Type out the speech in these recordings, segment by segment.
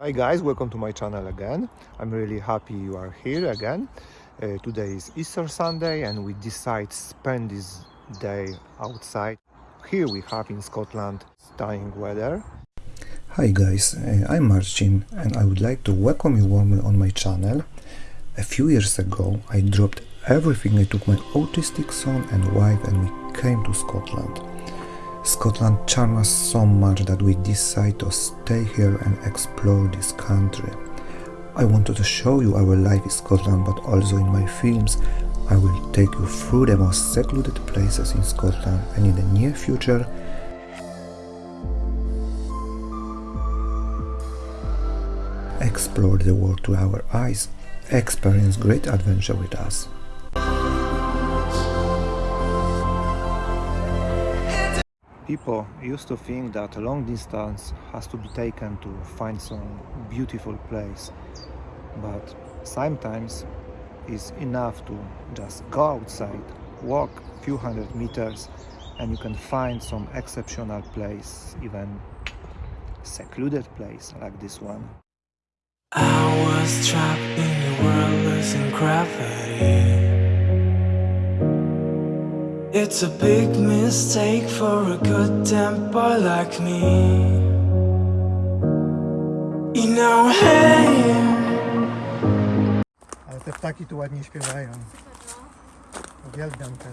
Hi guys, welcome to my channel again. I'm really happy you are here again. Uh, today is Easter Sunday and we decide spend this day outside. Here we have in Scotland stunning weather. Hi guys, uh, I'm Marcin and I would like to welcome you warmly on my channel. A few years ago I dropped everything I took my autistic son and wife and we came to Scotland. Scotland charms us so much that we decide to stay here and explore this country. I wanted to show you our life in Scotland but also in my films I will take you through the most secluded places in Scotland and in the near future explore the world through our eyes, experience great adventure with us. People used to think that a long distance has to be taken to find some beautiful place, but sometimes it's enough to just go outside, walk a few hundred meters, and you can find some exceptional place, even secluded place like this one. I was trapped in world losing gravity. It's a big mistake for a good damn boy like me. You know, hey. Ale te ptaki tu ładnie śpiewają. Uwielbiam te.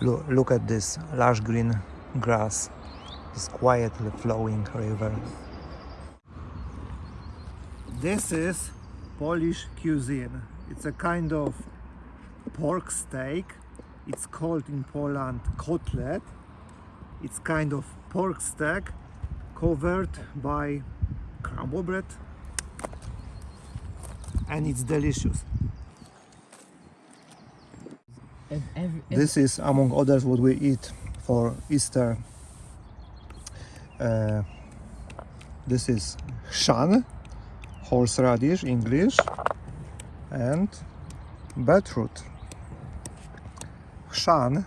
Look, look at this lush green grass, this quietly flowing river. This is Polish cuisine. It's a kind of pork steak. It's called in Poland kotlet. It's kind of pork steak covered by crumble bread and it's delicious. This is among others what we eat for Easter. Uh, this is chrzan, horseradish English, and beetroot. Chrzan,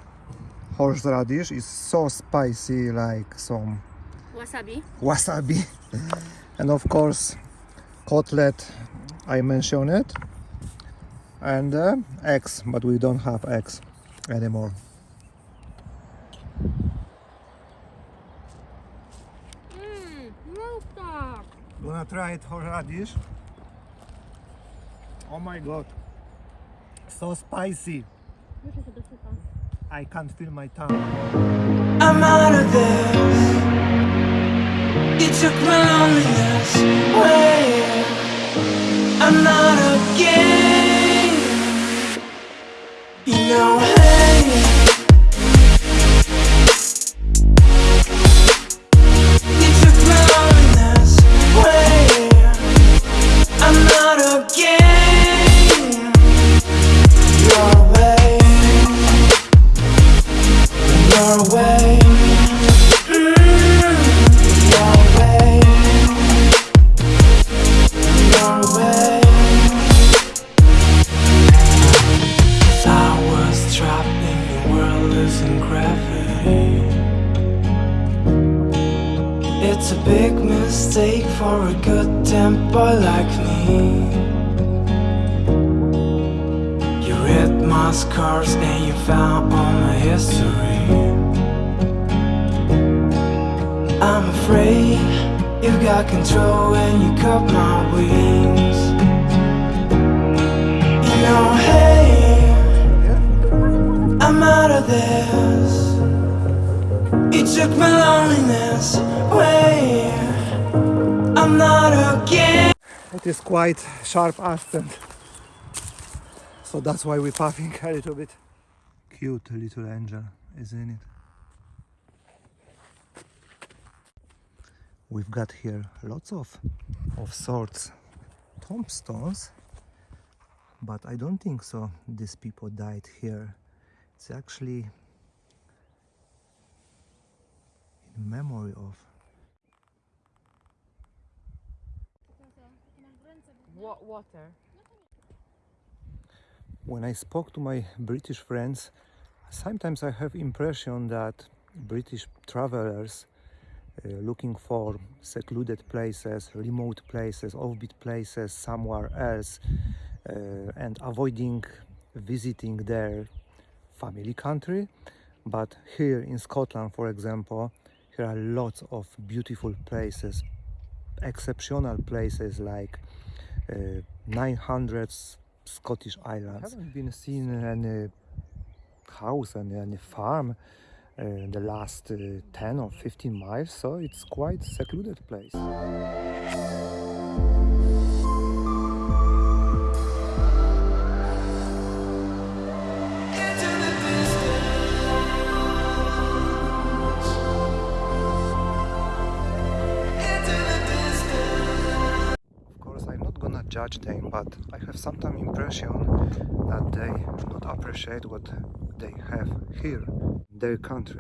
horseradish, is so spicy like some Wasabi. wasabi and of course cutlet I mentioned it and uh, eggs but we don't have eggs anymore tak. wanna try it for radish. oh my god so spicy Muszę się dosypać. I can't feel my tongue I'm out of this. You took my loneliness away. I'm not a game. You know, losing gravity. It's a big mistake for a good boy like me. You read my scars and you found all my history. I'm afraid you got control and you cut my took my loneliness away. I'm not again. it is quite sharp accent. So that's why we're puffing a little bit. Cute little angel isn't it? We've got here lots of of sorts. Tombstones but I don't think so. These people died here. It's actually in memory of Wa- water. when I spoke to my British friends Sometimes I have impression that British travelers uh, looking for secluded places, remote places, offbeat places somewhere else, uh, and avoiding visiting their family country. But here in Scotland, for example, here are lots of beautiful places, exceptional places like uh, 900 Scottish Islands. I haven't been seen any house and any farm uh, the last uh, 10 or 15 miles, so it's quite secluded place. judge them, but I have sometimes impression that they do not appreciate what they have here, in their country.